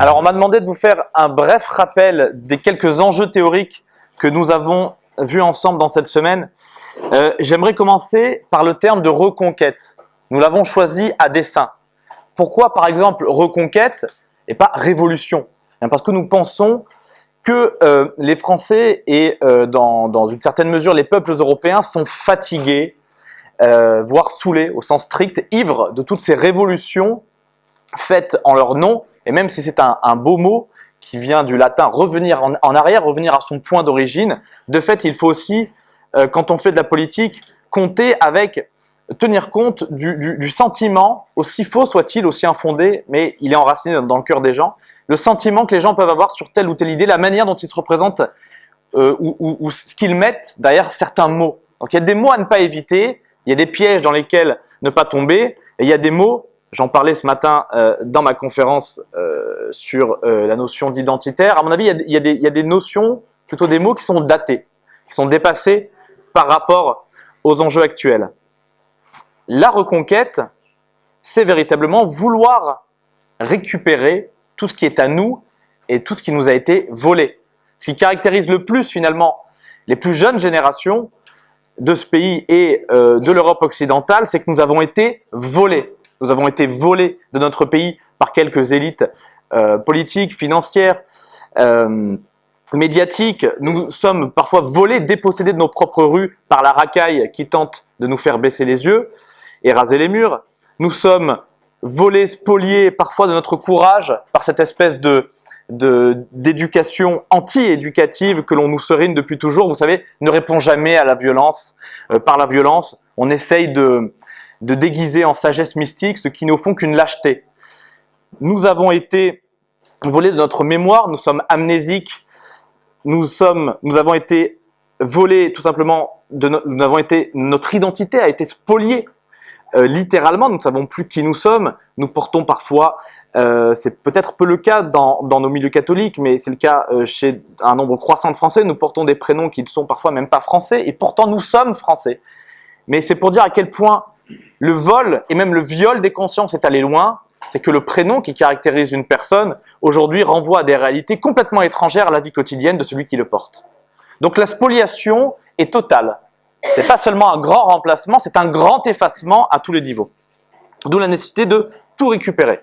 Alors on m'a demandé de vous faire un bref rappel des quelques enjeux théoriques que nous avons vus ensemble dans cette semaine. Euh, J'aimerais commencer par le terme de reconquête. Nous l'avons choisi à dessein. Pourquoi par exemple reconquête et pas révolution? Parce que nous pensons que euh, les Français et euh, dans, une certaine mesure les peuples européens sont fatigués, voire saoulés au sens strict, ivres de toutes ces révolutions faites en leur nom et même si c'est un, beau mot qui vient du latin revenir en, arrière, revenir à son point d'origine, de fait, il faut aussi, euh, quand on fait de la politique, compter avec, tenir compte du, sentiment, aussi faux soit-il, aussi infondé, mais il est enraciné dans le cœur des gens, le sentiment que les gens peuvent avoir sur telle ou telle idée, la manière dont ils se représentent euh, ou, ou, ce qu'ils mettent derrière certains mots. Donc il y a des mots à ne pas éviter, il y a des pièges dans lesquels ne pas tomber, et il y a des mots J'en parlais ce matin euh, dans ma conférence euh, sur euh, la notion d'identitaire. À mon avis, il y, a, il, y a des, notions, plutôt des mots qui sont datés, qui sont dépassés par rapport aux enjeux actuels. La reconquête, c'est véritablement vouloir récupérer tout ce qui est à nous et tout ce qui nous a été volé. Ce qui caractérise le plus finalement les plus jeunes générations de ce pays et de l'Europe occidentale, c'est que nous avons été volés. Nous avons été volés de notre pays par quelques élites euh, politiques, financières, euh, médiatiques. Nous sommes parfois volés, dépossédés de nos propres rues par la racaille qui tente de nous faire baisser les yeux et raser les murs. Nous sommes volés, spoliés parfois de notre courage par cette espèce de d'éducation anti-éducative que l'on nous serine depuis toujours, vous savez, ne répond jamais à la violence. Euh, par la violence, on essaye de, de déguiser en sagesse mystique ce qui ne font qu'une lâcheté. Nous avons été volés de notre mémoire, nous sommes amnésiques, nous, sommes, nous avons été volés tout simplement, de nous avons été, notre identité a été spoliée. Euh, littéralement, nous ne savons plus qui nous sommes, nous portons parfois, euh, c'est peut-être peu le cas dans, nos milieux catholiques, mais c'est le cas euh, chez un nombre croissant de Français, nous portons des prénoms qui ne sont parfois même pas français, et pourtant nous sommes français. Mais c'est pour dire à quel point le vol et même le viol des consciences est allé loin, c'est que le prénom qui caractérise une personne, aujourd'hui, renvoie à des réalités complètement étrangères à la vie quotidienne de celui qui le porte. Donc la spoliation est totale. C'est pas seulement un grand remplacement, c'est un grand effacement à tous les niveaux. D'où la nécessité de tout récupérer.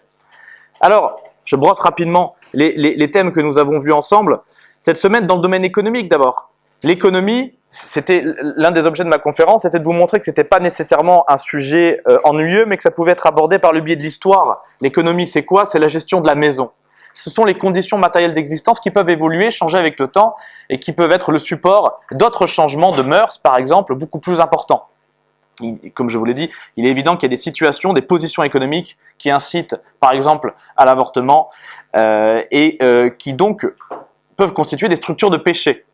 Alors, je brosse rapidement les, les thèmes que nous avons vus ensemble. Cette semaine, dans le domaine économique d'abord. L'économie, c'était l'un des objets de ma conférence, c'était de vous montrer que ce n'était pas nécessairement un sujet euh, ennuyeux, mais que ça pouvait être abordé par le biais de l'histoire. L'économie, c'est quoi? C'est la gestion de la maison. Ce sont les conditions matérielles d'existence qui peuvent évoluer, changer avec le temps, et qui peuvent être le support d'autres changements de mœurs, par exemple, beaucoup plus importants. comme je vous l'ai dit, il est évident qu'il y a des situations, des positions économiques qui incitent, par exemple, à l'avortement, euh, et euh, qui donc peuvent constituer des structures de péché.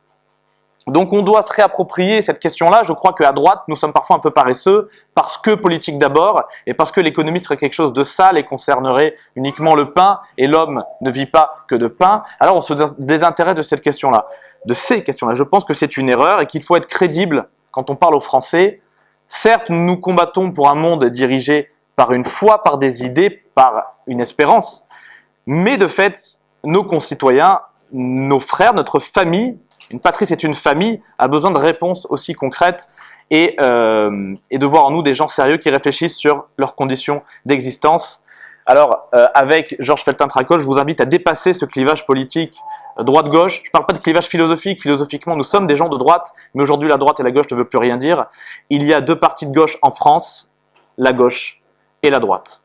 Donc on doit se réapproprier cette question-là. Je crois qu'à droite, nous sommes parfois un peu paresseux parce que politique d'abord et parce que l'économie serait quelque chose de sale et concernerait uniquement le pain et l'homme ne vit pas que de pain. Alors on se désintéresse de cette question-là, de ces questions-là. Je pense que c'est une erreur et qu'il faut être crédible quand on parle aux Français. Certes, nous combattons pour un monde dirigé par une foi, par des idées, par une espérance, mais de fait, nos concitoyens, nos frères, notre famille une patrie, c'est une famille, a besoin de réponses aussi concrètes et, euh, et, de voir en nous des gens sérieux qui réfléchissent sur leurs conditions d'existence. Alors, euh, avec Georges Feltin-Tracol, je vous invite à dépasser ce clivage politique euh, droite-gauche. Je ne parle pas de clivage philosophique. Philosophiquement, nous sommes des gens de droite, mais aujourd'hui, la droite et la gauche ne veulent plus rien dire. Il y a deux partis de gauche en France, la gauche et la droite.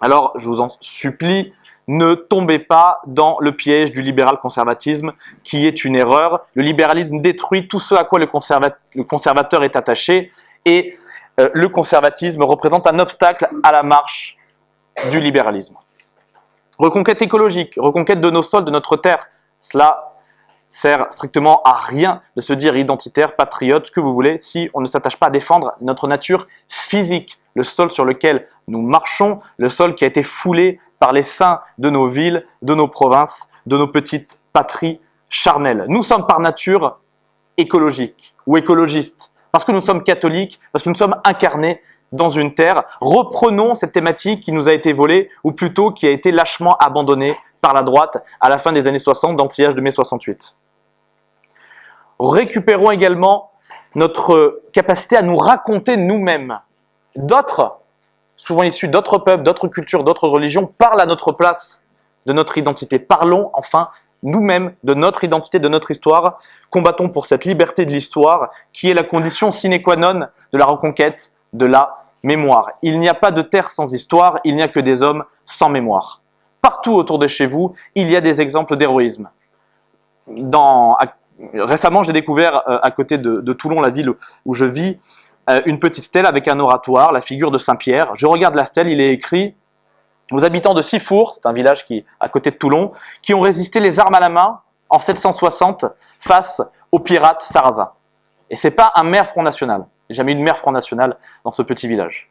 Alors, je vous en supplie, ne tombez pas dans le piège du libéral-conservatisme, qui est une erreur. Le libéralisme détruit tout ce à quoi le, conservateur est attaché, et euh, le conservatisme représente un obstacle à la marche du libéralisme. Reconquête écologique, reconquête de nos sols, de notre terre, cela sert strictement à rien de se dire identitaire, patriote, ce que vous voulez, si on ne s'attache pas à défendre notre nature physique, le sol sur lequel nous marchons, le sol qui a été foulé par les saints de nos villes, de nos provinces, de nos petites patries charnelles. Nous sommes par nature écologiques ou écologistes, parce que nous sommes catholiques, parce que nous sommes incarnés dans une terre. Reprenons cette thématique qui nous a été volée, ou plutôt qui a été lâchement abandonnée par la droite à la fin des années 60 dans le sillage de mai 68. Récupérons également notre capacité à nous raconter nous-mêmes. D'autres, souvent issus d'autres peuples, d'autres cultures, d'autres religions, parlent à notre place de notre identité. Parlons enfin nous-mêmes de notre identité, de notre histoire. Combattons pour cette liberté de l'histoire qui est la condition sine qua non de la reconquête de la mémoire. Il n'y a pas de terre sans histoire, il n'y a que des hommes sans mémoire. Partout autour de chez vous, il y a des exemples d'héroïsme. récemment, j'ai découvert euh, à côté de, Toulon, la ville où je vis, euh, une petite stèle avec un oratoire, la figure de Saint-Pierre. Je regarde la stèle, il est écrit aux habitants de Sifour, c'est un village qui à côté de Toulon, qui ont résisté les armes à la main en 760 face aux pirates sarrasins. Et c'est pas un maire Front National. Jamais eu de maire Front National dans ce petit village.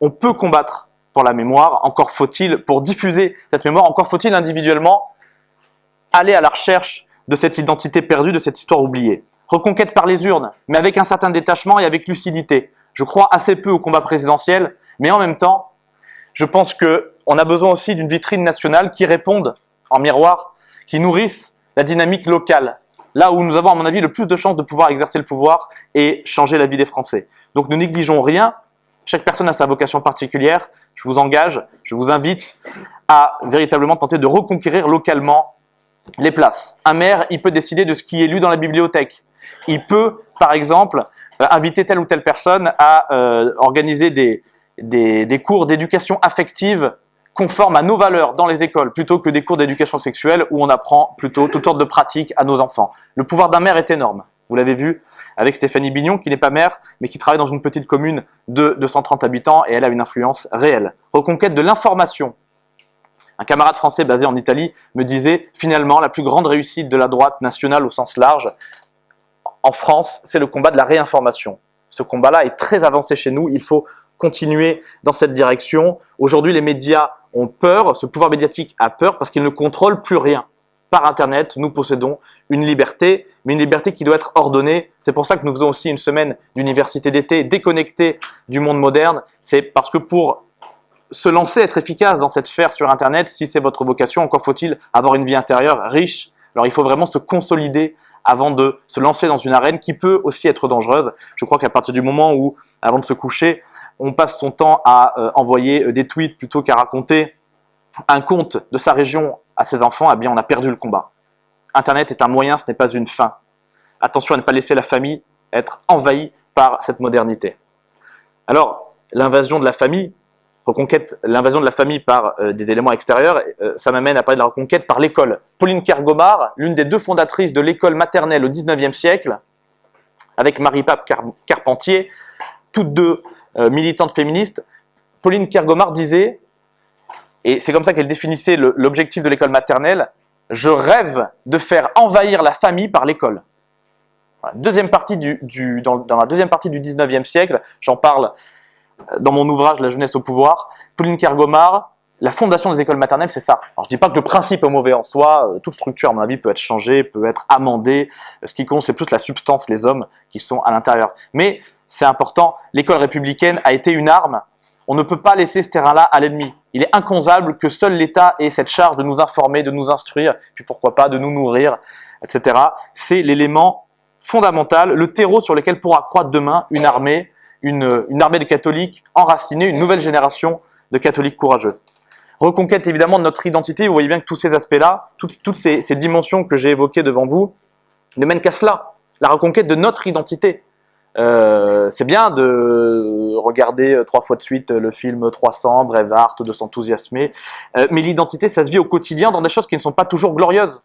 On peut combattre pour la mémoire, encore faut-il, pour diffuser cette mémoire, encore faut-il individuellement aller à la recherche de cette identité perdue, de cette histoire oubliée. Reconquête par les urnes, mais avec un certain détachement et avec lucidité. Je crois assez peu au combat présidentiel, mais en même temps, je pense qu'on a besoin aussi d'une vitrine nationale qui réponde en miroir, qui nourrisse la dynamique locale, là où nous avons à mon avis le plus de chances de pouvoir exercer le pouvoir et changer la vie des Français. Donc ne négligeons rien, chaque personne a sa vocation particulière, je vous engage, je vous invite à véritablement tenter de reconquérir localement les places. Un maire, il peut décider de ce qui est lu dans la bibliothèque. Il peut, par exemple, euh, inviter telle ou telle personne à euh, organiser des, des, cours d'éducation affective conformes à nos valeurs dans les écoles, plutôt que des cours d'éducation sexuelle où on apprend plutôt toutes sortes de pratiques à nos enfants. Le pouvoir d'un maire est énorme. Vous l'avez vu avec Stéphanie Bignon, qui n'est pas maire, mais qui travaille dans une petite commune de 230 habitants, et elle a une influence réelle. Reconquête de l'information. Un camarade français basé en Italie me disait, finalement, la plus grande réussite de la droite nationale au sens large, en France, c'est le combat de la réinformation. Ce combat-là est très avancé chez nous, il faut continuer dans cette direction. Aujourd'hui, les médias ont peur, ce pouvoir médiatique a peur parce qu'il ne contrôle plus rien. Par Internet, nous possédons une liberté, mais une liberté qui doit être ordonnée. C'est pour ça que nous faisons aussi une semaine d'université d'été déconnectée du monde moderne. C'est parce que pour se lancer, être efficace dans cette sphère sur Internet, si c'est votre vocation, encore faut-il avoir une vie intérieure riche. Alors il faut vraiment se consolider avant de se lancer dans une arène qui peut aussi être dangereuse. Je crois qu'à partir du moment où, avant de se coucher, on passe son temps à euh, envoyer euh, des tweets plutôt qu'à raconter un conte de sa région à ses enfants, eh bien on a perdu le combat. Internet est un moyen, ce n'est pas une fin. Attention à ne pas laisser la famille être envahie par cette modernité. Alors, l'invasion de la famille, reconquête, l'invasion de la famille par euh, des éléments extérieurs, euh, ça m'amène à parler de la reconquête par l'école. Pauline Kergomar, l'une des deux fondatrices de l'école maternelle au 19e siècle, avec Marie-Pape Carpentier, toutes deux euh, militantes féministes, Pauline Kergomar disait, et c'est comme ça qu'elle définissait l'objectif de l'école maternelle, je rêve de faire envahir la famille par l'école. Deuxième partie dans, dans, la deuxième partie du 19e siècle, j'en parle dans mon ouvrage La jeunesse au pouvoir, Pauline Kergomar, la fondation des écoles maternelles, c'est ça. Alors je dis pas que le principe est mauvais en soi, euh, toute structure à mon avis peut être changée, peut être amendée, ce qui compte c'est plus la substance, les hommes qui sont à l'intérieur. Mais c'est important, l'école républicaine a été une arme, on ne peut pas laisser ce terrain-là à l'ennemi. Il est inconcevable que seul l'État ait cette charge de nous informer, de nous instruire, puis pourquoi pas de nous nourrir, etc. C'est l'élément fondamental, le terreau sur lequel pourra croître demain une armée une, armée de catholiques enracinée, une nouvelle génération de catholiques courageux. Reconquête évidemment de notre identité, vous voyez bien que tous ces aspects-là, toutes, ces, dimensions que j'ai évoquées devant vous, ne mènent qu'à cela, la reconquête de notre identité. Euh, c'est bien de regarder trois fois de suite le film 300, Brevard, de s'enthousiasmer, euh, mais l'identité, ça se vit au quotidien dans des choses qui ne sont pas toujours glorieuses.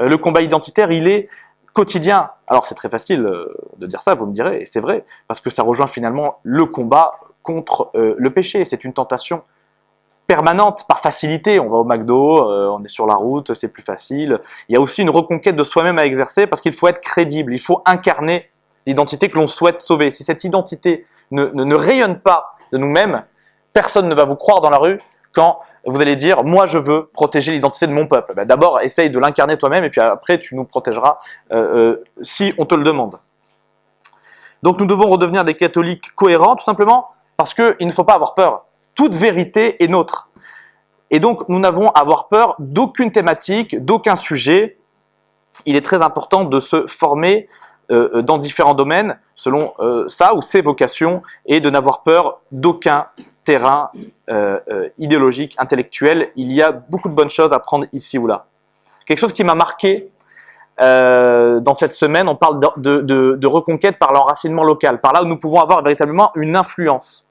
Euh, le combat identitaire, il est quotidien. Alors c'est très facile euh, de dire ça, vous me direz, et c'est vrai, parce que ça rejoint finalement le combat contre euh, le péché. C'est une tentation permanente, par facilité. On va au McDo, euh, on est sur la route, c'est plus facile. Il y a aussi une reconquête de soi-même à exercer parce qu'il faut être crédible, il faut incarner l'identité que l'on souhaite sauver. Si cette identité ne, ne rayonne pas de nous-mêmes, personne ne va vous croire dans la rue quand vous allez dire, moi je veux protéger l'identité de mon peuple. Ben, d'abord, essaye de l'incarner toi-même et puis après tu nous protégeras euh, euh, si on te le demande. Donc nous devons redevenir des catholiques cohérents, tout simplement parce qu'il ne faut pas avoir peur. Toute vérité est nôtre. Et donc, nous n'avons à avoir peur d'aucune thématique, d'aucun sujet. Il est très important de se former euh, dans différents domaines selon ça ou ses vocations et de n'avoir peur d'aucun terrain euh, idéologique, intellectuel. Il y a beaucoup de bonnes choses à prendre ici ou là. Quelque chose qui m'a marqué dans cette semaine, on parle de, reconquête par l'enracinement local, par là où nous pouvons avoir véritablement une influence.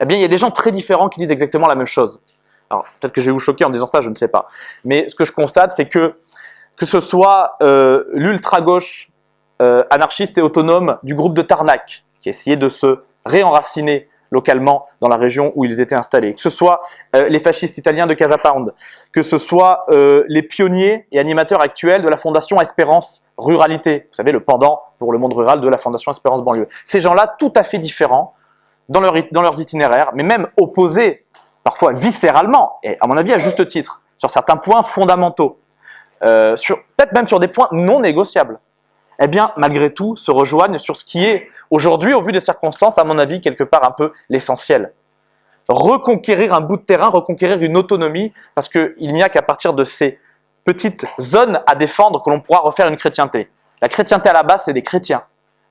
Eh bien, il y a des gens très différents qui disent exactement la même chose. Alors, peut-être que je vais vous choquer en disant ça, je ne sais pas. Mais ce que je constate, c'est que que ce soit euh, l'ultra-gauche euh, anarchiste et autonome du groupe de Tarnac, qui essayait de se réenraciner localement dans la région où ils étaient installés, que ce soit euh, les fascistes italiens de Casa Pound, que ce soit les pionniers et animateurs actuels de la Fondation Espérance Ruralité, vous savez, le pendant pour le monde rural de la Fondation Espérance Banlieue. Ces gens-là, tout à fait différents dans leurs itinéraires, mais même opposés parfois viscéralement, et à mon avis à juste titre, sur certains points fondamentaux, euh, peut-être même sur des points non négociables, eh bien, malgré tout, se rejoignent sur ce qui est aujourd'hui, au vu des circonstances, à mon avis, quelque part un peu l'essentiel. Reconquérir un bout de terrain, reconquérir une autonomie, parce qu'il n'y a qu'à partir de ces petites zones à défendre que l'on pourra refaire une chrétienté. La chrétienté à la base, c'est des chrétiens.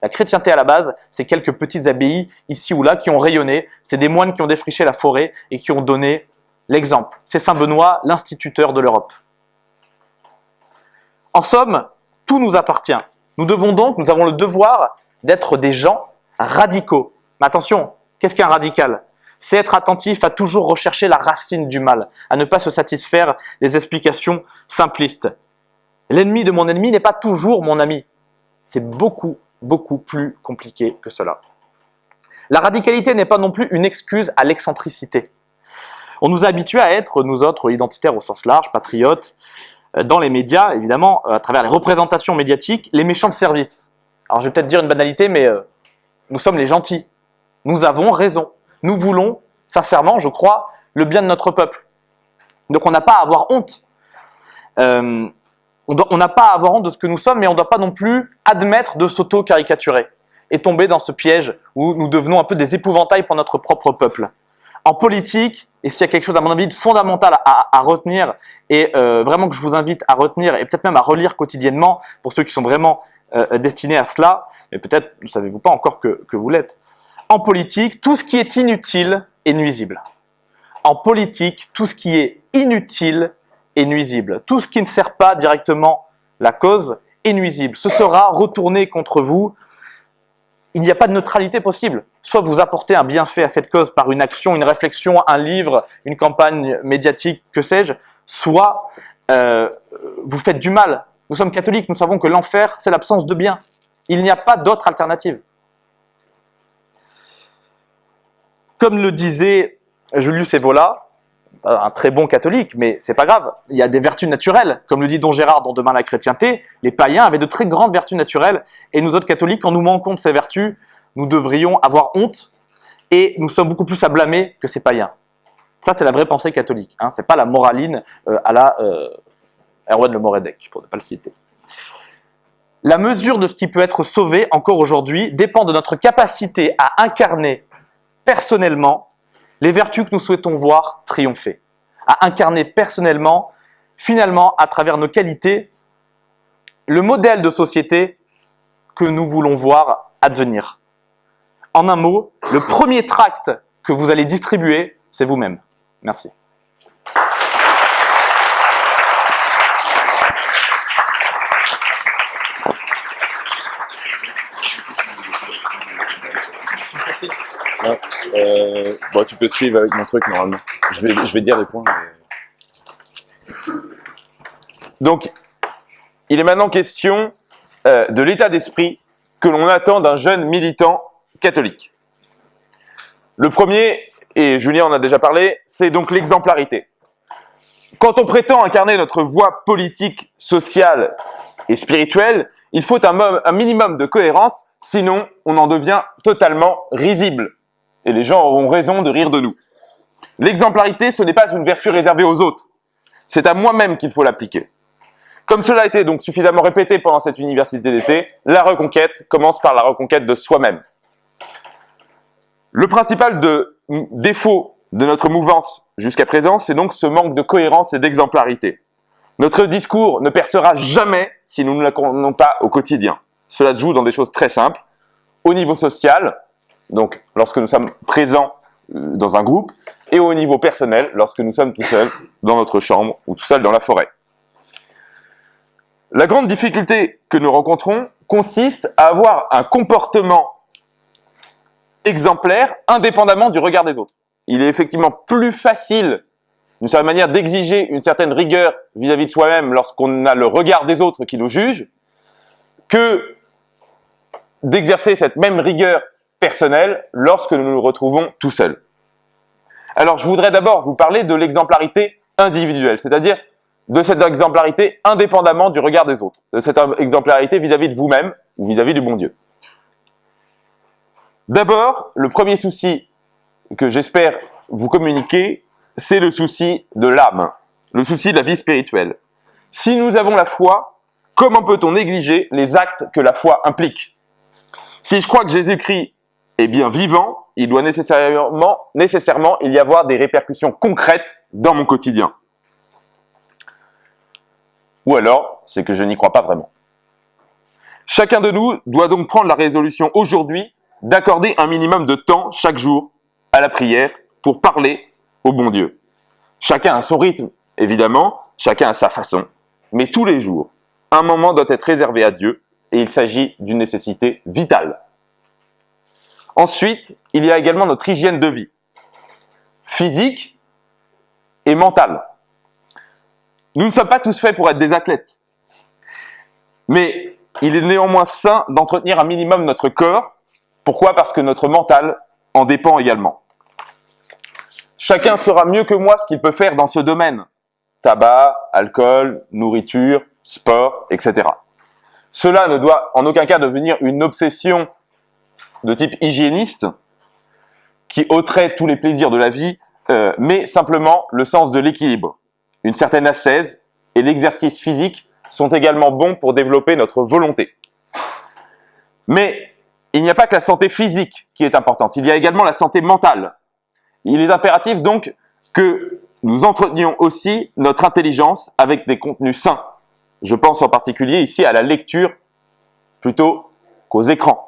La chrétienté à la base, c'est quelques petites abbayes ici ou là qui ont rayonné. C'est des moines qui ont défriché la forêt et qui ont donné l'exemple. C'est Saint Benoît, l'instituteur de l'Europe. En somme, tout nous appartient. Nous devons donc, nous avons le devoir d'être des gens radicaux. Mais attention, qu'est-ce qu'un radical? C'est être attentif à toujours rechercher la racine du mal, à ne pas se satisfaire des explications simplistes. L'ennemi de mon ennemi n'est pas toujours mon ami. C'est beaucoup beaucoup plus compliqué que cela. La radicalité n'est pas non plus une excuse à l'excentricité. On nous a habitués à être, nous autres, identitaires au sens large, patriotes, euh, dans les médias, évidemment, euh, à travers les représentations médiatiques, les méchants de service. Alors je vais peut-être dire une banalité, mais euh, nous sommes les gentils. Nous avons raison. Nous voulons, sincèrement, je crois, le bien de notre peuple. Donc on n'a pas à avoir honte on n'a pas à avoir honte de ce que nous sommes, mais on ne doit pas non plus admettre de s'auto-caricaturer et tomber dans ce piège où nous devenons un peu des épouvantails pour notre propre peuple. En politique, et s'il y a quelque chose à mon avis de fondamental à, retenir, et euh, vraiment que je vous invite à retenir, et peut-être même à relire quotidiennement, pour ceux qui sont vraiment euh, destinés à cela, mais peut-être ne savez-vous pas encore que, que vous l'êtes. En politique, tout ce qui est inutile est nuisible. En politique, tout ce qui est inutile nuisible. Tout ce qui ne sert pas directement la cause est nuisible. Ce sera retourné contre vous. Il n'y a pas de neutralité possible. Soit vous apportez un bienfait à cette cause par une action, une réflexion, un livre, une campagne médiatique, que sais-je, soit euh, vous faites du mal. Nous sommes catholiques, nous savons que l'enfer, c'est l'absence de bien. Il n'y a pas d'autre alternative. Comme le disait Julius Evola, un très bon catholique, mais c'est pas grave. Il y a des vertus naturelles. Comme le dit Don Gérard dans Demain la chrétienté, les païens avaient de très grandes vertus naturelles, et nous autres catholiques, quand nous manquons de ces vertus, nous devrions avoir honte, et nous sommes beaucoup plus à blâmer que ces païens. Ça, c'est la vraie pensée catholique. Hein. C'est pas la moraline euh, à la euh, Erwan Le Moredec, pour ne pas le citer. La mesure de ce qui peut être sauvé encore aujourd'hui dépend de notre capacité à incarner personnellement les vertus que nous souhaitons voir triompher, à incarner personnellement, finalement, à travers nos qualités, le modèle de société que nous voulons voir advenir. En un mot, le premier tract que vous allez distribuer, c'est vous-même. Merci. Euh, tu peux suivre avec mon truc normalement. Je vais, je dire les points. Donc, il est maintenant question euh, de l'état d'esprit que l'on attend d'un jeune militant catholique. Le premier, et Julien en a déjà parlé, c'est donc l'exemplarité. Quand on prétend incarner notre voie politique, sociale et spirituelle, il faut un minimum de cohérence, sinon on en devient totalement risible et les gens auront raison de rire de nous. L'exemplarité, ce n'est pas une vertu réservée aux autres. C'est à moi-même qu'il faut l'appliquer. Comme cela a été donc suffisamment répété pendant cette université d'été, la reconquête commence par la reconquête de soi-même. Le principal défaut de notre mouvance jusqu'à présent, c'est donc ce manque de cohérence et d'exemplarité. Notre discours ne percera jamais si nous ne l'accordons pas au quotidien. Cela se joue dans des choses très simples. Au niveau social, donc lorsque nous sommes présents euh, dans un groupe, et au niveau personnel, lorsque nous sommes tout seuls dans notre chambre ou tout seuls dans la forêt. La grande difficulté que nous rencontrons consiste à avoir un comportement exemplaire indépendamment du regard des autres. Il est effectivement plus facile d'une certaine manière d'exiger une certaine rigueur vis-à-vis de soi-même lorsqu'on a le regard des autres qui nous jugent que d'exercer cette même rigueur personnelle lorsque nous nous retrouvons tout seuls. Alors je voudrais d'abord vous parler de l'exemplarité individuelle, c'est-à-dire de cette exemplarité indépendamment du regard des autres, de cette exemplarité vis-à-vis de vous-même ou vis-à-vis du bon Dieu. D'abord, le premier souci que j'espère vous communiquer, c'est le souci de l'âme, le souci de la vie spirituelle. Si nous avons la foi, comment peut-on négliger les actes que la foi implique? Si je crois que Jésus-Christ est bien vivant, il doit nécessairement, y avoir des répercussions concrètes dans mon quotidien. Ou alors, c'est que je n'y crois pas vraiment. Chacun de nous doit donc prendre la résolution aujourd'hui d'accorder un minimum de temps chaque jour à la prière pour parler au bon Dieu. Chacun a son rythme, évidemment, chacun a sa façon, mais tous les jours, un moment doit être réservé à Dieu et il s'agit d'une nécessité vitale. Ensuite, il y a également notre hygiène de vie, physique et mentale. Nous ne sommes pas tous faits pour être des athlètes. Mais il est néanmoins sain d'entretenir un minimum notre corps. Pourquoi? Parce que notre mental en dépend également. Chacun saura mieux que moi ce qu'il peut faire dans ce domaine. Tabac, alcool, nourriture, sport, etc. Cela ne doit en aucun cas devenir une obsession de type hygiéniste qui ôterait tous les plaisirs de la vie, euh, mais simplement le sens de l'équilibre une certaine ascèse et l'exercice physique sont également bons pour développer notre volonté. Mais il n'y a pas que la santé physique qui est importante, il y a également la santé mentale. Il est impératif donc que nous entretenions aussi notre intelligence avec des contenus sains. Je pense en particulier ici à la lecture plutôt qu'aux écrans.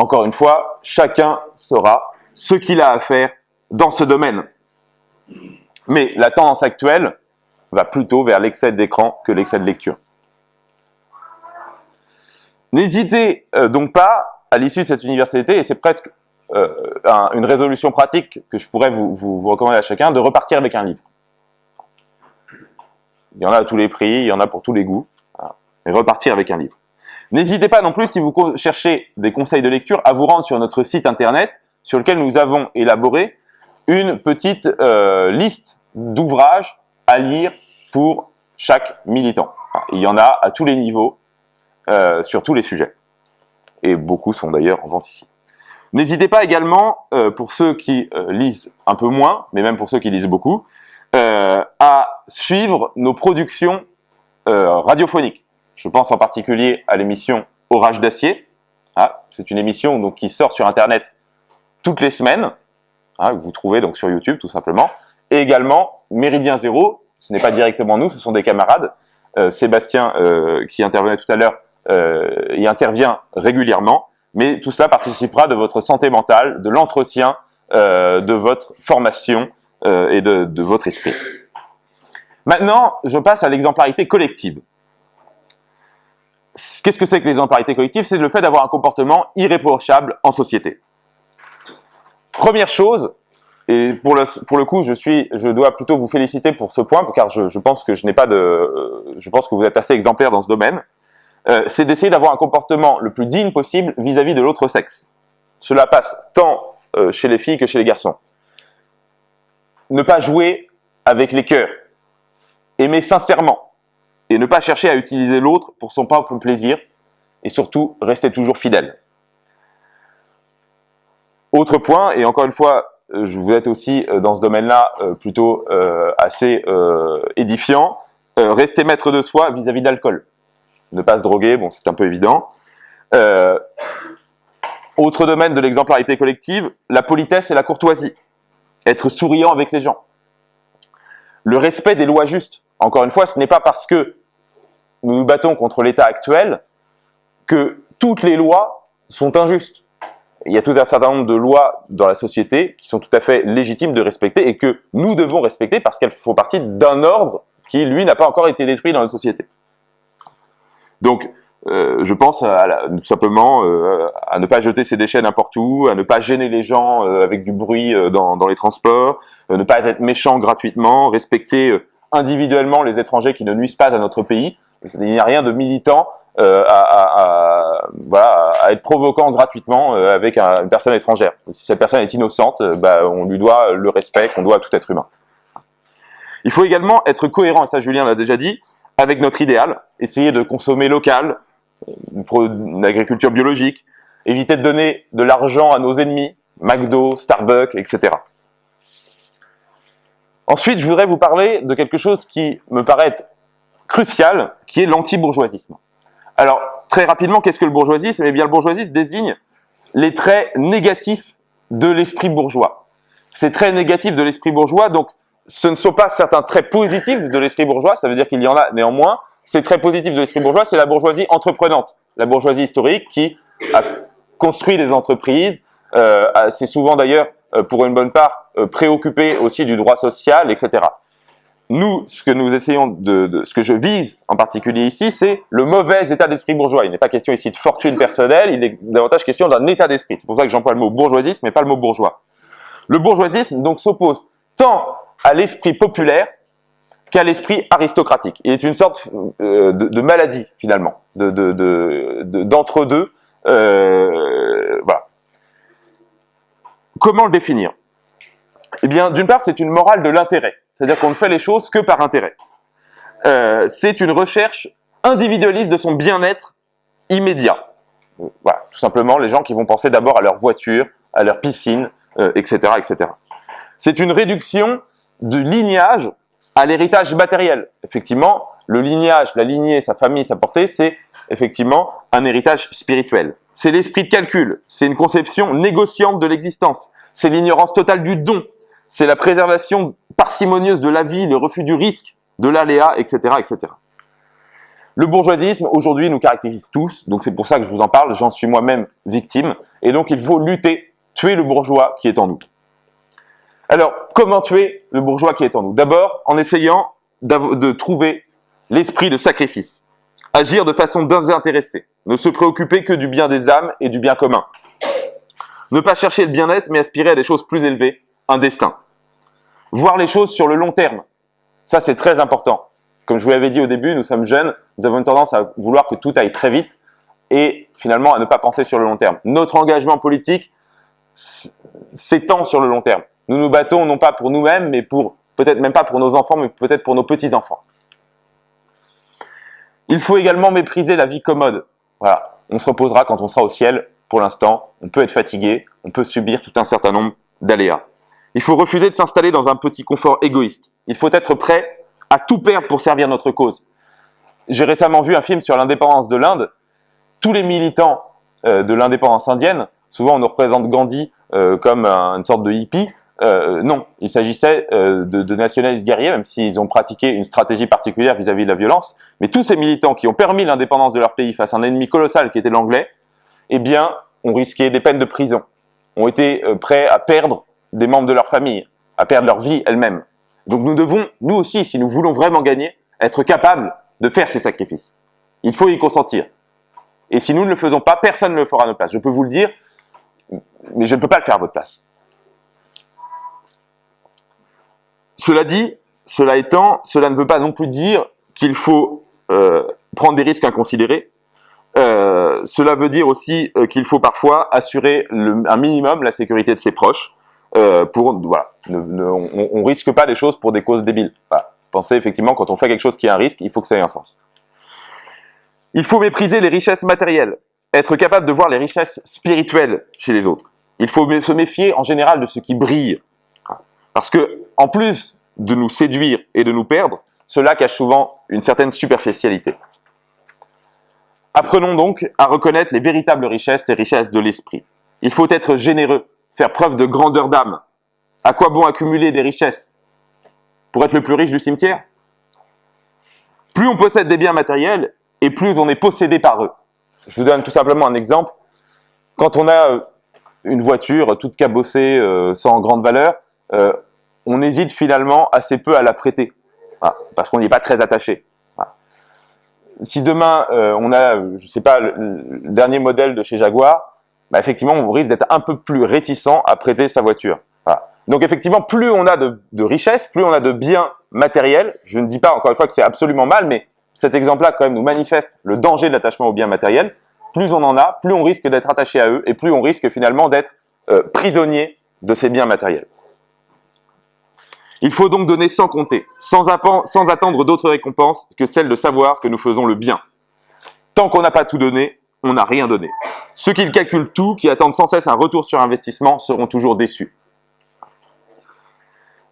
Encore une fois, chacun saura ce qu'il a à faire dans ce domaine. Mais la tendance actuelle va plutôt vers l'excès d'écran que l'excès de lecture. N'hésitez euh, donc pas, à l'issue de cette université, et c'est presque euh, une résolution pratique que je pourrais vous, recommander à chacun, de repartir avec un livre. Il y en a à tous les prix, il y en a pour tous les goûts. Et repartir avec un livre. N'hésitez pas non plus, si vous cherchez des conseils de lecture, à vous rendre sur notre site internet, sur lequel nous avons élaboré une petite euh, liste d'ouvrages à lire pour chaque militant. Il y en a à tous les niveaux, euh, sur tous les sujets. Et beaucoup sont d'ailleurs en vente ici. N'hésitez pas également, euh, pour ceux qui lisent un peu moins, mais même pour ceux qui lisent beaucoup, à suivre nos productions radiophoniques. Je pense en particulier à l'émission Orage d'acier. Ah, C'est une émission donc, qui sort sur Internet toutes les semaines, hein, vous trouvez donc sur YouTube tout simplement, et également, Méridien Zéro, ce n'est pas directement nous, ce sont des camarades. Euh, Sébastien, euh, qui intervenait tout à l'heure, euh, y intervient régulièrement. Mais tout cela participera de votre santé mentale, de l'entretien de votre formation et de votre esprit. Maintenant, je passe à l'exemplarité collective. Qu'est-ce que c'est que l'exemplarité collective C'est le fait d'avoir un comportement irréprochable en société. Première chose, et pour le, coup, je, dois plutôt vous féliciter pour ce point, car je, pense que je pas de, je pense que vous êtes assez exemplaire dans ce domaine. Euh, c'est d'essayer d'avoir un comportement le plus digne possible vis-à-vis de l'autre sexe. Cela passe tant euh, chez les filles que chez les garçons. Ne pas jouer avec les cœurs. Aimer sincèrement. Et ne pas chercher à utiliser l'autre pour son propre plaisir. Et surtout, rester toujours fidèle. Autre point, et encore une fois, euh, vous êtes aussi euh, dans ce domaine-là euh, plutôt assez édifiant. rester maître de soi vis-à-vis de l'alcool. Ne pas se droguer, bon, c'est un peu évident. autre domaine de l'exemplarité collective, la politesse et la courtoisie. être souriant avec les gens. Le respect des lois justes. Encore une fois, ce n'est pas parce que nous nous battons contre l'État actuel que toutes les lois sont injustes. Il y a tout un certain nombre de lois dans la société qui sont tout à fait légitimes de respecter et que nous devons respecter parce qu'elles font partie d'un ordre qui, lui, n'a pas encore été détruit dans la société. Donc, euh, je pense tout simplement euh, à ne pas jeter ses déchets n'importe où, à ne pas gêner les gens euh, avec du bruit dans, dans, les transports, ne pas être méchant gratuitement, respecter individuellement les étrangers qui ne nuisent pas à notre pays. Il n'y a rien de militant à, à, être provoquant gratuitement avec une personne étrangère. Si cette personne est innocente, bah, on lui doit le respect qu'on doit à tout être humain. Il faut également être cohérent, et ça Julien l'a déjà dit, avec notre idéal, essayer de consommer local, une agriculture biologique, éviter de donner de l'argent à nos ennemis, McDo, Starbucks, etc. Ensuite, je voudrais vous parler de quelque chose qui me paraît crucial, qui est l'anti-bourgeoisisme. Alors, très rapidement, qu'est-ce que le bourgeoisisme? Eh bien, le bourgeoisisme désigne les traits négatifs de l'esprit bourgeois. Ces traits négatifs de l'esprit bourgeois, donc, ce ne sont pas certains traits positifs de l'esprit bourgeois, ça veut dire qu'il y en a néanmoins, c'est très positif de l'esprit bourgeois, c'est la bourgeoisie entreprenante, la bourgeoisie historique qui a construit des entreprises, euh, c'est souvent d'ailleurs, euh, pour une bonne part, euh, préoccupé aussi du droit social, etc. Nous, ce que nous essayons de, ce que je vise en particulier ici, c'est le mauvais état d'esprit bourgeois. Il n'est pas question ici de fortune personnelle, il est davantage question d'un état d'esprit. C'est pour ça que j'emploie le mot bourgeoisisme, mais pas le mot bourgeois. Le bourgeoisisme donc s'oppose tant à l'esprit populaire qu'à l'esprit aristocratique. Il est une sorte euh, de, maladie, finalement, d'entre-deux. Euh, voilà. Comment le définir? Eh bien, d'une part, c'est une morale de l'intérêt. C'est-à-dire qu'on ne fait les choses que par intérêt. Euh, c'est une recherche individualiste de son bien-être immédiat. Voilà, tout simplement, les gens qui vont penser d'abord à leur voiture, à leur piscine, etc., etc. C'est une réduction du lignage à l'héritage matériel. Effectivement, le lignage, la lignée, sa famille, sa portée, c'est effectivement un héritage spirituel. C'est l'esprit de calcul, c'est une conception négociante de l'existence, c'est l'ignorance totale du don, c'est la préservation parcimonieuse de la vie, le refus du risque, de l'aléa, etc., etc. Le bourgeoisisme, aujourd'hui, nous caractérise tous, donc c'est pour ça que je vous en parle, j'en suis moi-même victime, et donc il faut lutter, tuer le bourgeois qui est en nous. Alors, comment tuer le bourgeois qui est en nous? D'abord, en essayant de trouver l'esprit de sacrifice. Agir de façon désintéressée. Ne se préoccuper que du bien des âmes et du bien commun. Ne pas chercher le bien-être, mais aspirer à des choses plus élevées, un destin. Voir les choses sur le long terme. Ça, c'est très important. Comme je vous l'avais dit au début, nous sommes jeunes, nous avons une tendance à vouloir que tout aille très vite et finalement à ne pas penser sur le long terme. Notre engagement politique s'étend sur le long terme. Nous nous battons non pas pour nous-mêmes, mais pour peut-être même pas pour nos enfants, mais peut-être pour nos petits-enfants. Il faut également mépriser la vie commode. Voilà, on se reposera quand on sera au ciel. Pour l'instant, on peut être fatigué, on peut subir tout un certain nombre d'aléas. Il faut refuser de s'installer dans un petit confort égoïste. Il faut être prêt à tout perdre pour servir notre cause. J'ai récemment vu un film sur l'indépendance de l'Inde. Tous les militants euh, de l'indépendance indienne, souvent on nous représente Gandhi euh, comme une sorte de hippie, euh, non, il s'agissait de, nationalistes guerriers, même s'ils ont pratiqué une stratégie particulière vis-à-vis de la violence. Mais tous ces militants qui ont permis l'indépendance de leur pays face à un ennemi colossal qui était l'anglais, eh bien, ont risqué des peines de prison, ont été prêts à perdre des membres de leur famille, à perdre leur vie elle-même. Donc nous devons, nous aussi, si nous voulons vraiment gagner, être capables de faire ces sacrifices. Il faut y consentir. Et si nous ne le faisons pas, personne ne le fera à notre place. Je peux vous le dire, mais je ne peux pas le faire à votre place. Cela dit, cela étant, cela ne veut pas non plus dire qu'il faut euh, prendre des risques inconsidérés. Euh, cela veut dire aussi euh, qu'il faut parfois assurer un minimum la sécurité de ses proches. Pour voilà, on, ne risque pas les choses pour des causes débiles. Pensez effectivement quand on fait quelque chose qui a un risque, il faut que ça ait un sens. Il faut mépriser les richesses matérielles, être capable de voir les richesses spirituelles chez les autres. Il faut se méfier en général de ce qui brille, parce que, en plus de nous séduire et de nous perdre, cela cache souvent une certaine superficialité. Apprenons donc à reconnaître les véritables richesses, les richesses de l'esprit. Il faut être généreux, faire preuve de grandeur d'âme. À quoi bon accumuler des richesses Pour être le plus riche du cimetière? Plus on possède des biens matériels, et plus on est possédé par eux. Je vous donne tout simplement un exemple. Quand on a euh, une voiture toute cabossée, euh, sans grande valeur, euh, on hésite finalement assez peu à la prêter, parce qu'on n'y est pas très attaché. Si demain on a, je ne sais pas, le, dernier modèle de chez Jaguar, bah, effectivement on risque d'être un peu plus réticent à prêter sa voiture. Donc effectivement, plus on a de, richesses, plus on a de biens matériels, je ne dis pas encore une fois que c'est absolument mal, mais cet exemple-là quand même nous manifeste le danger de l'attachement aux biens matériels. Plus on en a, plus on risque d'être attaché à eux et plus on risque finalement d'être euh, prisonnier de ces biens matériels. Il faut donc donner sans compter, sans attendre d'autres récompenses que celle de savoir que nous faisons le bien. Tant qu'on n'a pas tout donné, on n'a rien donné. Ceux qui calculent tout, qui attendent sans cesse un retour sur investissement, seront toujours déçus.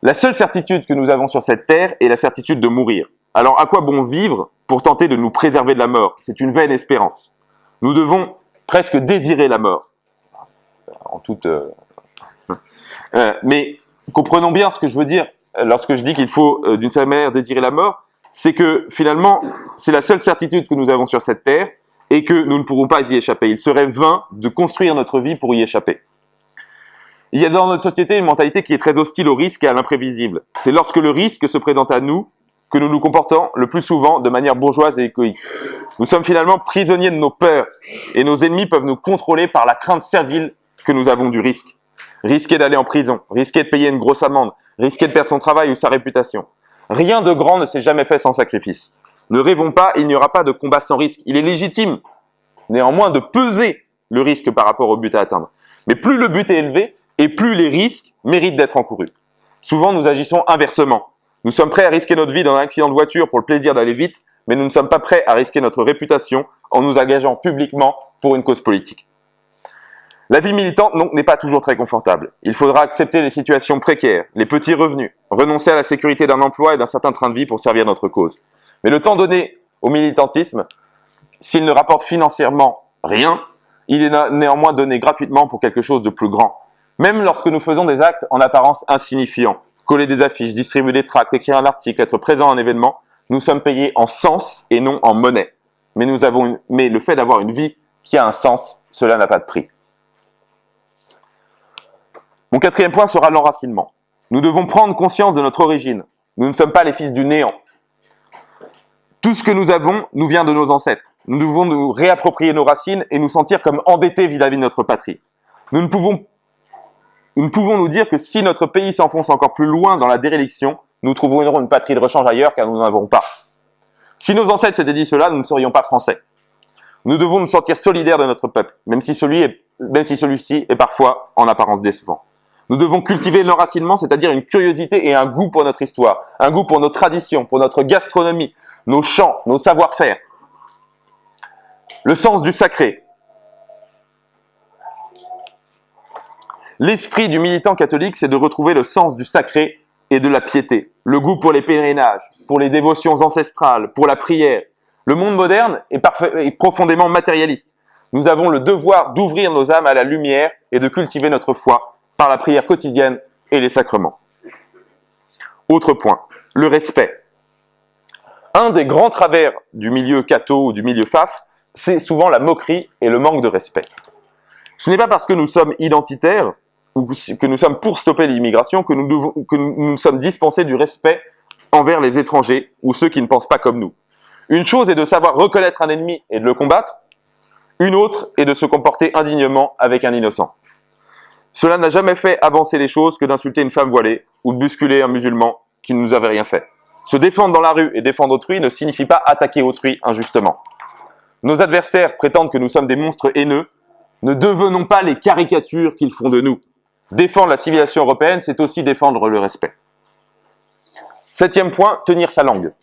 La seule certitude que nous avons sur cette terre est la certitude de mourir. Alors à quoi bon vivre pour tenter de nous préserver de la mort? C'est une vaine espérance. Nous devons presque désirer la mort. En toute... Euh, euh, mais comprenons bien ce que je veux dire lorsque je dis qu'il faut euh, d'une certaine manière désirer la mort, c'est que finalement c'est la seule certitude que nous avons sur cette terre et que nous ne pourrons pas y échapper. Il serait vain de construire notre vie pour y échapper. Il y a dans notre société une mentalité qui est très hostile au risque et à l'imprévisible. C'est lorsque le risque se présente à nous que nous nous comportons le plus souvent de manière bourgeoise et égoïste. Nous sommes finalement prisonniers de nos peurs et nos ennemis peuvent nous contrôler par la crainte servile que nous avons du risque. Risquer d'aller en prison, risquer de payer une grosse amende, risquer de perdre son travail ou sa réputation. Rien de grand ne s'est jamais fait sans sacrifice. Ne rêvons pas, il n'y aura pas de combat sans risque. Il est légitime, néanmoins, de peser le risque par rapport au but à atteindre. Mais plus le but est élevé, et plus les risques méritent d'être encourus. Souvent, nous agissons inversement. Nous sommes prêts à risquer notre vie dans un accident de voiture pour le plaisir d'aller vite, mais nous ne sommes pas prêts à risquer notre réputation en nous engageant publiquement pour une cause politique. La vie militante n'est pas toujours très confortable. Il faudra accepter les situations précaires, les petits revenus, renoncer à la sécurité d'un emploi et d'un certain train de vie pour servir notre cause. Mais le temps donné au militantisme, s'il ne rapporte financièrement rien, il est néanmoins donné gratuitement pour quelque chose de plus grand. Même lorsque nous faisons des actes en apparence insignifiants, coller des affiches, distribuer des tracts, écrire un article, être présent à un événement, nous sommes payés en sens et non en monnaie. Mais, nous avons mais le fait d'avoir une vie qui a un sens, cela n'a pas de prix. Mon quatrième point sera l'enracinement. Nous devons prendre conscience de notre origine. Nous ne sommes pas les fils du néant. Tout ce que nous avons nous vient de nos ancêtres. Nous devons nous réapproprier nos racines et nous sentir comme endettés vis-à-vis de notre patrie. Nous ne pouvons nous dire que si notre pays s'enfonce encore plus loin dans la déréliction, nous trouverons une patrie de rechange ailleurs car nous n'en avons pas. Si nos ancêtres s'étaient dit cela, nous ne serions pas français. Nous devons nous sentir solidaires de notre peuple, même si celui-ci est parfois en apparence décevant. Nous devons cultiver l'enracinement, c'est-à-dire une curiosité et un goût pour notre histoire, un goût pour nos traditions, pour notre gastronomie, nos chants, nos savoir-faire. Le sens du sacré, L'esprit du militant catholique, c'est de retrouver le sens du sacré et de la piété, le goût pour les pèlerinages, pour les dévotions ancestrales, pour la prière. Le monde moderne est, est profondément matérialiste. Nous avons le devoir d'ouvrir nos âmes à la lumière et de cultiver notre foi par la prière quotidienne et les sacrements. Autre point, le respect. Un des grands travers du milieu catho ou du milieu faf, c'est souvent la moquerie et le manque de respect. Ce n'est pas parce que nous sommes identitaires que nous sommes pour stopper l'immigration, que, nous, que nous sommes dispensés du respect envers les étrangers ou ceux qui ne pensent pas comme nous. Une chose est de savoir reconnaître un ennemi et de le combattre, une autre est de se comporter indignement avec un innocent. Cela n'a jamais fait avancer les choses que d'insulter une femme voilée ou de bousculer un musulman qui ne nous avait rien fait. Se défendre dans la rue et défendre autrui ne signifie pas attaquer autrui injustement. Nos adversaires prétendent que nous sommes des monstres haineux. Ne devenons pas les caricatures qu'ils font de nous. Défendre la civilisation européenne, c'est aussi défendre le respect. Septième point, tenir sa langue.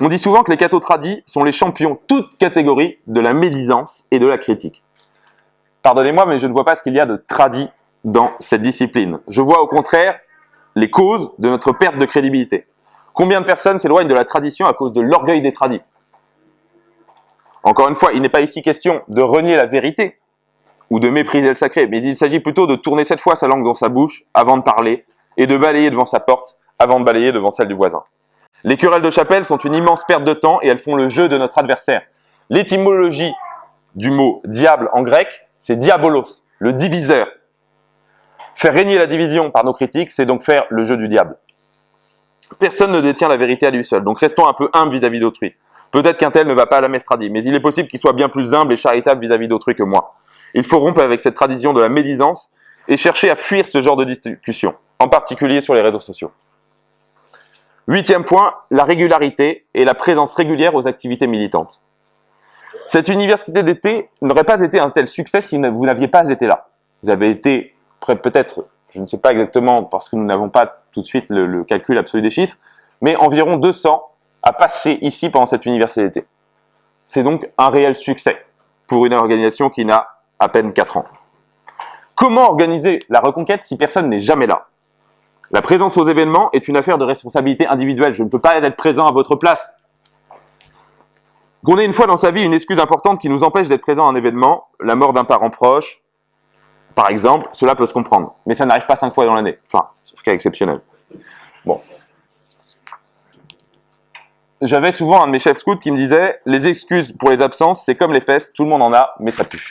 On dit souvent que les cathos tradis sont les champions, toutes catégories, de la médisance et de la critique. Pardonnez-moi, mais je ne vois pas ce qu'il y a de tradit dans cette discipline. Je vois au contraire les causes de notre perte de crédibilité. Combien de personnes s'éloignent de la tradition à cause de l'orgueil des tradis Encore une fois, il n'est pas ici question de renier la vérité, ou de mépriser le sacré, mais il s'agit plutôt de tourner cette fois sa langue dans sa bouche avant de parler et de balayer devant sa porte avant de balayer devant celle du voisin. Les querelles de chapelle sont une immense perte de temps et elles font le jeu de notre adversaire. L'étymologie du mot diable en grec, c'est diabolos, le diviseur. Faire régner la division par nos critiques, c'est donc faire le jeu du diable. Personne ne détient la vérité à lui seul, donc restons un peu humbles vis-à-vis d'autrui. Peut-être qu'un tel ne va pas à la messe tradie, mais il est possible qu'il soit bien plus humble et charitable vis-à-vis d'autrui que moi. Il faut rompre avec cette tradition de la médisance et chercher à fuir ce genre de discussion, en particulier sur les réseaux sociaux. Huitième point, la régularité et la présence régulière aux activités militantes. Cette université d'été n'aurait pas été un tel succès si vous n'aviez pas été là. Vous avez été peut-être, je ne sais pas exactement parce que nous n'avons pas tout de suite le, calcul absolu des chiffres, mais environ 200 à passer ici pendant cette université. C'est donc un réel succès pour une organisation qui n'a à peine 4 ans. Comment organiser la reconquête si personne n'est jamais là? La présence aux événements est une affaire de responsabilité individuelle. Je ne peux pas être présent à votre place. Qu'on ait une fois dans sa vie une excuse importante qui nous empêche d'être présent à un événement, la mort d'un parent proche, par exemple, cela peut se comprendre. Mais ça n'arrive pas cinq fois dans l'année. Enfin, sauf cas exceptionnel. Bon. J'avais souvent un de mes chefs scouts qui me disait « Les excuses pour les absences, c'est comme les fesses, tout le monde en a, mais ça pue. »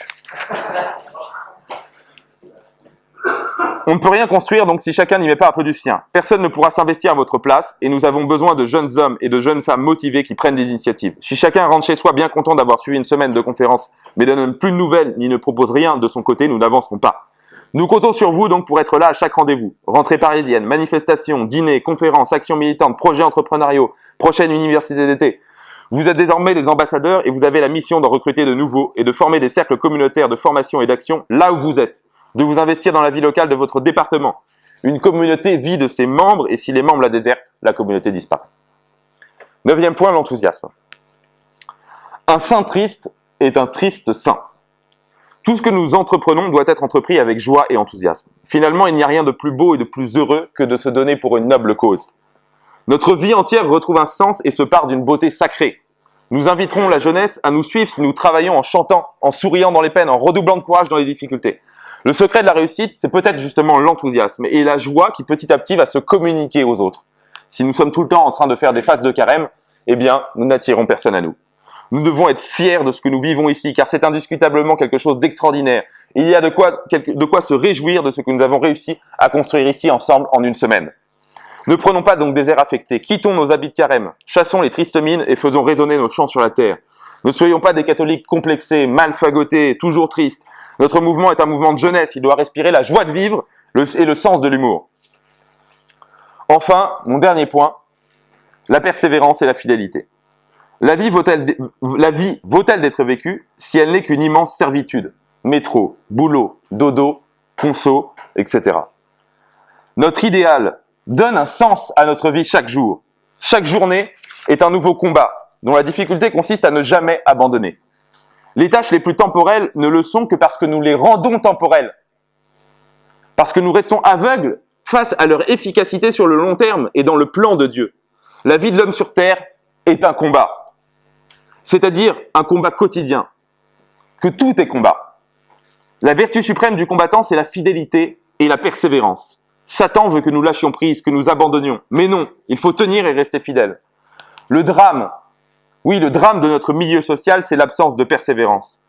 On ne peut rien construire donc si chacun n'y met pas un peu du sien. Personne ne pourra s'investir à votre place et nous avons besoin de jeunes hommes et de jeunes femmes motivés qui prennent des initiatives. Si chacun rentre chez soi bien content d'avoir suivi une semaine de conférence mais ne donne plus de nouvelles ni ne propose rien de son côté, nous n'avancerons pas. Nous comptons sur vous donc pour être là à chaque rendez-vous. Rentrée parisienne, manifestations, dîners, conférences, actions militantes, projets entrepreneuriaux, prochaine université d'été. Vous êtes désormais des ambassadeurs et vous avez la mission d'en recruter de nouveaux et de former des cercles communautaires de formation et d'action là où vous êtes de vous investir dans la vie locale de votre département. Une communauté vit de ses membres et si les membres la désertent, la communauté disparaît. Neuvième point, l'enthousiasme. Un saint triste est un triste saint. Tout ce que nous entreprenons doit être entrepris avec joie et enthousiasme. Finalement, il n'y a rien de plus beau et de plus heureux que de se donner pour une noble cause. Notre vie entière retrouve un sens et se part d'une beauté sacrée. Nous inviterons la jeunesse à nous suivre si nous travaillons en chantant, en souriant dans les peines, en redoublant de courage dans les difficultés. Le secret de la réussite, c'est peut-être justement l'enthousiasme et la joie qui petit à petit va se communiquer aux autres. Si nous sommes tout le temps en train de faire des phases de carême, eh bien, nous n'attirons personne à nous. Nous devons être fiers de ce que nous vivons ici, car c'est indiscutablement quelque chose d'extraordinaire. Il y a de quoi, de quoi se réjouir de ce que nous avons réussi à construire ici ensemble en une semaine. Ne prenons pas donc des airs affectés, quittons nos habits de carême, chassons les tristes mines et faisons résonner nos chants sur la terre. Ne soyons pas des catholiques complexés, mal fagotés, toujours tristes, notre mouvement est un mouvement de jeunesse, il doit respirer la joie de vivre et le sens de l'humour. Enfin, mon dernier point, la persévérance et la fidélité. La vie vaut-elle d'être vécue si elle n'est qu'une immense servitude? Métro, boulot, dodo, conso, etc. Notre idéal donne un sens à notre vie chaque jour. Chaque journée est un nouveau combat dont la difficulté consiste à ne jamais abandonner. Les tâches les plus temporelles ne le sont que parce que nous les rendons temporelles. Parce que nous restons aveugles face à leur efficacité sur le long terme et dans le plan de Dieu. La vie de l'homme sur terre est un combat. C'est-à-dire un combat quotidien. Que tout est combat. La vertu suprême du combattant, c'est la fidélité et la persévérance. Satan veut que nous lâchions prise, que nous abandonnions. Mais non, il faut tenir et rester fidèle. Le drame oui, le drame de notre milieu social, c'est l'absence de persévérance.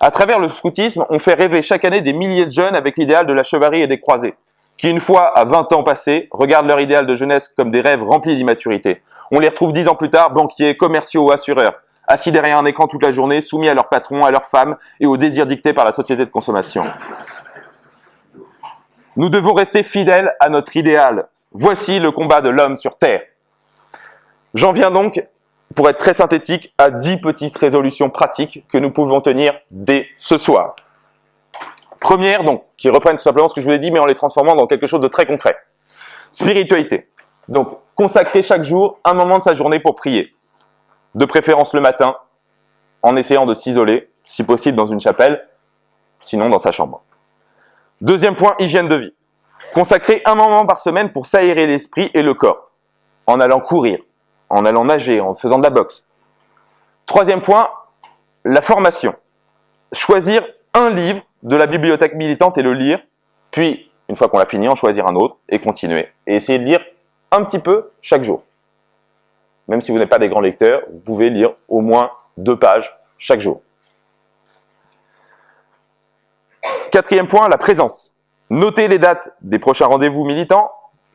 À travers le scoutisme, on fait rêver chaque année des milliers de jeunes avec l'idéal de la chevalerie et des croisés, qui une fois à 20 ans passés, regardent leur idéal de jeunesse comme des rêves remplis d'immaturité. On les retrouve dix ans plus tard, banquiers, commerciaux ou assureurs, assis derrière un écran toute la journée, soumis à leur patron, à leur femme et aux désirs dictés par la société de consommation. Nous devons rester fidèles à notre idéal. Voici le combat de l'homme sur Terre. J'en viens donc pour être très synthétique, à 10 petites résolutions pratiques que nous pouvons tenir dès ce soir. Première, donc, qui reprennent tout simplement ce que je vous ai dit, mais en les transformant dans quelque chose de très concret. Spiritualité. Donc, consacrer chaque jour un moment de sa journée pour prier. De préférence le matin, en essayant de s'isoler, si possible dans une chapelle, sinon dans sa chambre. Deuxième point, hygiène de vie. Consacrer un moment par semaine pour s'aérer l'esprit et le corps, en allant courir, en allant nager, en faisant de la boxe. Troisième point, la formation. Choisir un livre de la bibliothèque militante et le lire, puis, une fois qu'on l'a fini, en choisir un autre et continuer. Et essayer de lire un petit peu chaque jour. Même si vous n'êtes pas des grands lecteurs, vous pouvez lire au moins deux pages chaque jour. Quatrième point, la présence. Notez les dates des prochains rendez-vous militants.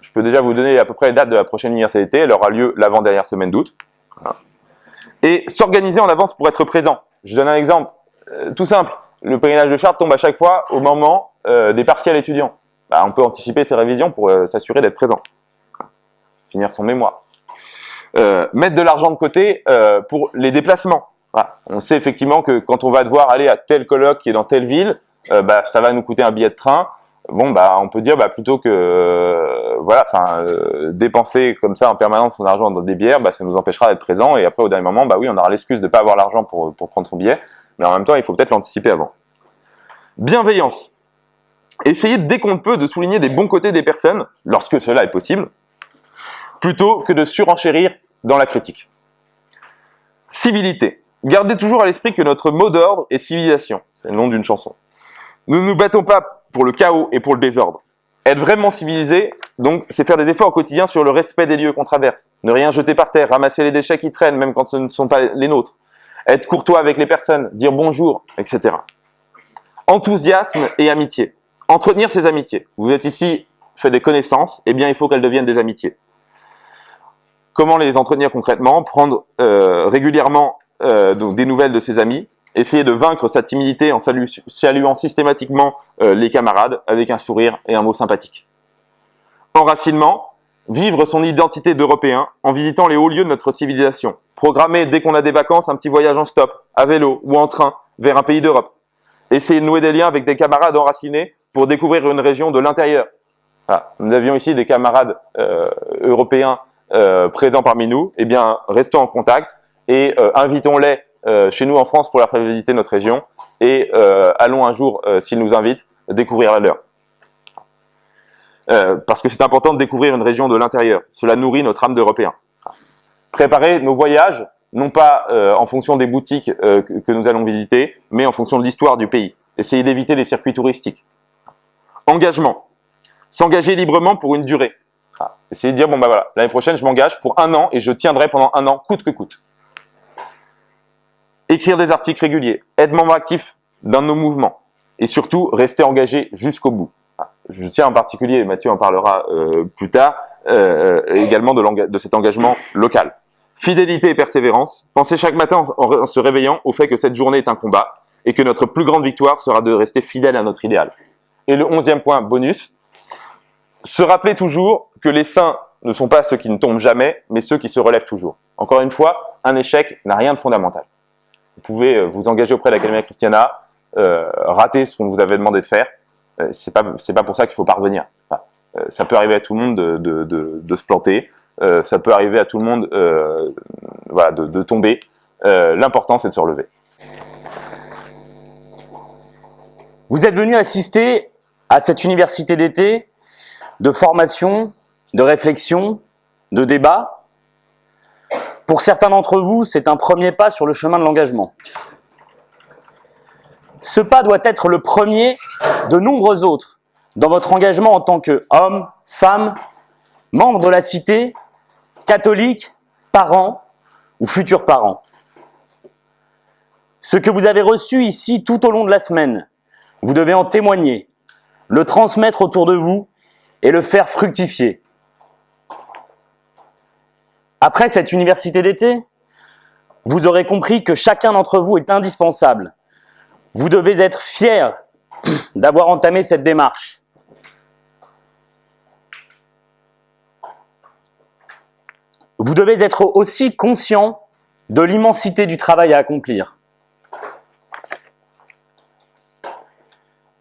Je peux déjà vous donner à peu près les dates de la prochaine université. Elle aura lieu l'avant-dernière semaine d'août. Et s'organiser en avance pour être présent. Je donne un exemple euh, tout simple. Le pèlerinage de charte tombe à chaque fois au moment euh, des partiels étudiants. Bah, on peut anticiper ses révisions pour euh, s'assurer d'être présent. Finir son mémoire. mettre de l'argent de côté pour les déplacements. On sait effectivement que quand on va devoir aller à tel colloque qui est dans telle ville, bah, ça va nous coûter un billet de train. Bon, bah, on peut dire bah, plutôt que voilà, enfin, dépenser comme ça en permanence son argent dans des bières, bah, ça nous empêchera d'être présent. Et après, au dernier moment, bah oui, on aura l'excuse de pas avoir l'argent pour, pour prendre son billet mais en même temps, il faut peut-être l'anticiper avant. Bienveillance. Essayez dès qu'on peut de souligner des bons côtés des personnes, lorsque cela est possible, plutôt que de surenchérir dans la critique. Civilité. Gardez toujours à l'esprit que notre mot d'ordre est civilisation. C'est le nom d'une chanson. Nous ne nous battons pas pour le chaos et pour le désordre. Être vraiment civilisé, donc, c'est faire des efforts au quotidien sur le respect des lieux qu'on traverse. Ne rien jeter par terre, ramasser les déchets qui traînent, même quand ce ne sont pas les nôtres être courtois avec les personnes, dire bonjour, etc. Enthousiasme et amitié. Entretenir ses amitiés. Vous êtes ici, fait des connaissances, eh bien il faut qu'elles deviennent des amitiés. Comment les entretenir concrètement? Prendre euh, régulièrement euh, des nouvelles de ses amis, essayer de vaincre sa timidité en saluant systématiquement euh, les camarades avec un sourire et un mot sympathique. Enracinement, vivre son identité d'Européen en visitant les hauts lieux de notre civilisation, Programmer dès qu'on a des vacances un petit voyage en stop, à vélo ou en train, vers un pays d'Europe. Essayer de nouer des liens avec des camarades enracinés pour découvrir une région de l'intérieur. Nous avions ici des camarades euh, européens présents parmi nous. Eh bien, restons en contact et euh, invitons-les chez nous en France pour leur faire visiter notre région et allons un jour, s'ils nous invitent, découvrir la leur. parce que c'est important de découvrir une région de l'intérieur. Cela nourrit notre âme d'Européens préparer nos voyages, non pas euh, en fonction des boutiques euh, que, nous allons visiter, mais en fonction de l'histoire du pays. Essayer d'éviter les circuits touristiques. Engagement. S'engager librement pour une durée. Ah, essayer de dire, bon bah voilà, l'année prochaine je m'engage pour un an et je tiendrai pendant un an, coûte que coûte. Écrire des articles réguliers, être membre actif dans nos mouvements et surtout rester engagé jusqu'au bout. Ah, je tiens en particulier, Mathieu en parlera euh, plus tard, également de, de cet engagement local. Fidélité et persévérance. Pensez chaque matin en se réveillant au fait que cette journée est un combat et que notre plus grande victoire sera de rester fidèle à notre idéal. Et le onzième point bonus, se rappeler toujours que les saints ne sont pas ceux qui ne tombent jamais, mais ceux qui se relèvent toujours. Encore une fois, un échec n'a rien de fondamental. Vous pouvez euh, vous engager auprès de l'Académie Christiana, euh, rater ce qu'on vous avait demandé de faire. Euh, c'est pas c'est pas pour ça qu'il faut parvenir. Euh, ça peut arriver à tout le monde de, de, de, de se planter. Euh, ça peut arriver à tout le monde voilà, de, tomber. L'important, c'est de se relever. Vous êtes venu assister à cette université d'été de formation, de réflexion, de débat. Pour certains d'entre vous, c'est un premier pas sur le chemin de l'engagement. Ce pas doit être le premier de nombreux autres dans votre engagement en tant qu'homme, femme, membre de la cité catholiques, parents ou futurs parents. Ce que vous avez reçu ici tout au long de la semaine, vous devez en témoigner, le transmettre autour de vous et le faire fructifier. Après cette université d'été, vous aurez compris que chacun d'entre vous est indispensable. Vous devez être fiers d'avoir entamé cette démarche. Vous devez être aussi conscient de l'immensité du travail à accomplir.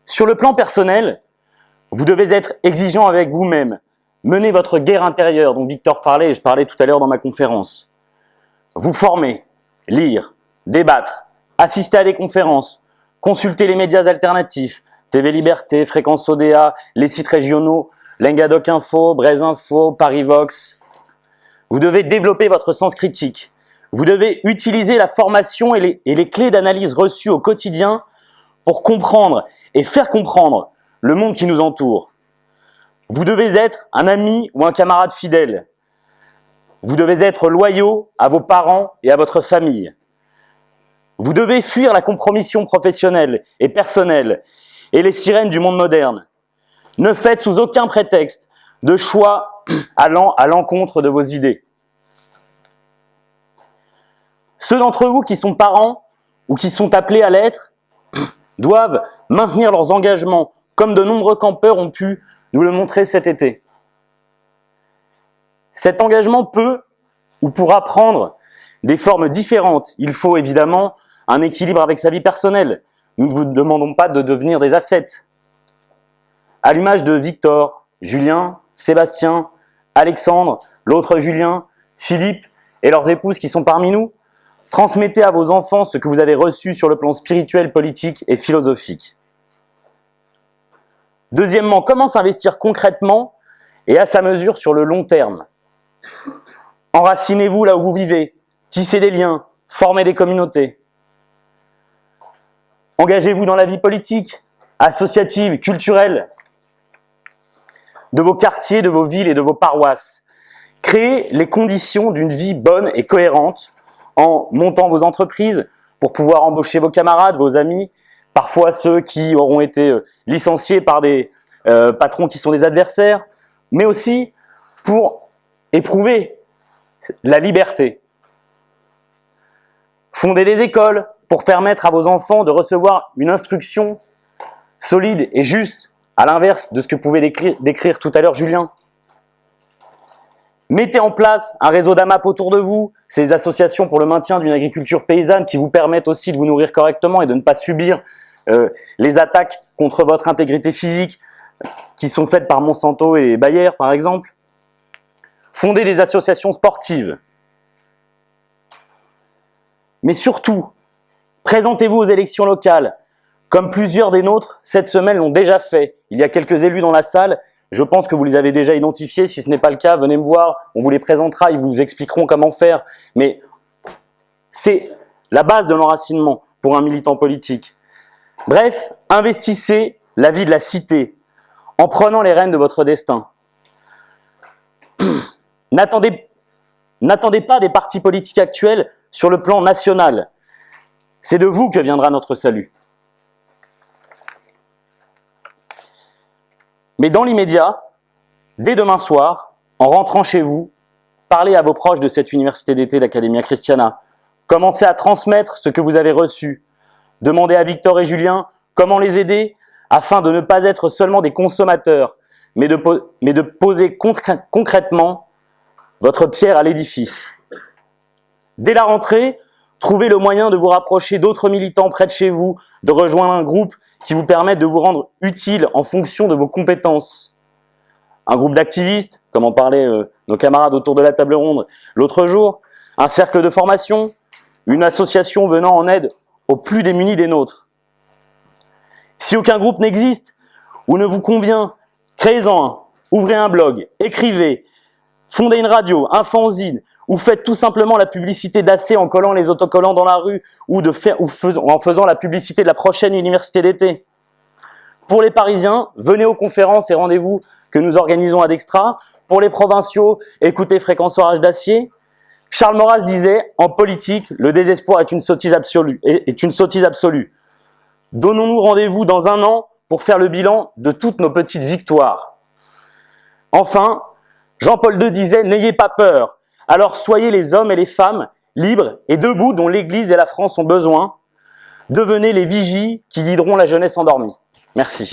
Sur le plan personnel, vous devez être exigeant avec vous-même, mener votre guerre intérieure dont Victor parlait et je parlais tout à l'heure dans ma conférence. Vous former, lire, débattre, assister à des conférences, consulter les médias alternatifs, TV Liberté, Fréquence ODA, les sites régionaux, Lengadoc Info, Braise Info, Parivox, vous devez développer votre sens critique. Vous devez utiliser la formation et les, clés d'analyse reçues au quotidien pour comprendre et faire comprendre le monde qui nous entoure. Vous devez être un ami ou un camarade fidèle. Vous devez être loyaux à vos parents et à votre famille. Vous devez fuir la compromission professionnelle et personnelle et les sirènes du monde moderne. Ne faites sous aucun prétexte de choix allant à l'encontre de vos idées. Ceux d'entre vous qui sont parents ou qui sont appelés à l'être doivent maintenir leurs engagements comme de nombreux campeurs ont pu nous le montrer cet été. Cet engagement peut ou pourra prendre des formes différentes. Il faut évidemment un équilibre avec sa vie personnelle. Nous ne vous demandons pas de devenir des ascètes. À l'image de Victor, Julien, Sébastien, Alexandre, l'autre Julien, Philippe et leurs épouses qui sont parmi nous, transmettez à vos enfants ce que vous avez reçu sur le plan spirituel, politique et philosophique. Deuxièmement, comment s'investir concrètement et à sa mesure sur le long terme? Enracinez-vous là où vous vivez, tissez des liens, formez des communautés. Engagez-vous dans la vie politique, associative, culturelle, de vos quartiers, de vos villes et de vos paroisses. Créez les conditions d'une vie bonne et cohérente en montant vos entreprises pour pouvoir embaucher vos camarades, vos amis, parfois ceux qui auront été euh, licenciés par des euh, patrons qui sont des adversaires, mais aussi pour éprouver la liberté. Fondez des écoles pour permettre à vos enfants de recevoir une instruction solide et juste, à l'inverse de ce que pouvait décrire, décrire tout à l'heure Julien. Mettez en place un réseau d'AMAP autour de vous, ces associations pour le maintien d'une agriculture paysanne qui vous permettent aussi de vous nourrir correctement et de ne pas subir euh, les attaques contre votre intégrité physique qui sont faites par Monsanto et Bayer par exemple. Fondez des associations sportives. Mais surtout, présentez-vous aux élections locales, comme plusieurs des nôtres cette semaine l'ont déjà fait. Il y a quelques élus dans la salle je pense que vous les avez déjà identifiés. Si ce n'est pas le cas, venez me voir. On vous les présentera. Ils vous expliqueront comment faire. Mais c'est la base de l'enracinement pour un militant politique. Bref, investissez la vie de la cité en prenant les rênes de votre destin. N'attendez pas des partis politiques actuels sur le plan national. C'est de vous que viendra notre salut. Mais dans l'immédiat, dès demain soir, en rentrant chez vous, parlez à vos proches de cette université d'été d'Academia Christiana. Commencez à transmettre ce que vous avez reçu. Demandez à Victor et Julien comment les aider afin de ne pas être seulement des consommateurs, mais de, poser concrètement votre pierre à l'édifice. Dès la rentrée, trouvez le moyen de vous rapprocher d'autres militants près de chez vous, de rejoindre un groupe qui vous permettent de vous rendre utile en fonction de vos compétences. Un groupe d'activistes, comme en parlaient euh, nos camarades autour de la table ronde l'autre jour, un cercle de formation, une association venant en aide aux plus démunis des nôtres. Si aucun groupe n'existe ou ne vous convient, créez-en un, ouvrez un blog, écrivez, fondez une radio, un fanzine, ou faites tout simplement la publicité d'AC en collant les autocollants dans la rue ou, en faisant la publicité de la prochaine université d'été. Pour les Parisiens, venez aux conférences et rendez-vous que nous organisons à Dextra. Pour les provinciaux, écoutez Fréquence d'Acier. Charles Maurras disait « En politique, le désespoir est une sottise absolue. Est une sottise absolue. Donnons-nous rendez-vous dans un an pour faire le bilan de toutes nos petites victoires. » Enfin, Jean-Paul II disait « N'ayez pas peur, alors soyez les hommes et les femmes libres et debout dont l'Église et la France ont besoin. Devenez les vigies qui guideront la jeunesse endormie. Merci.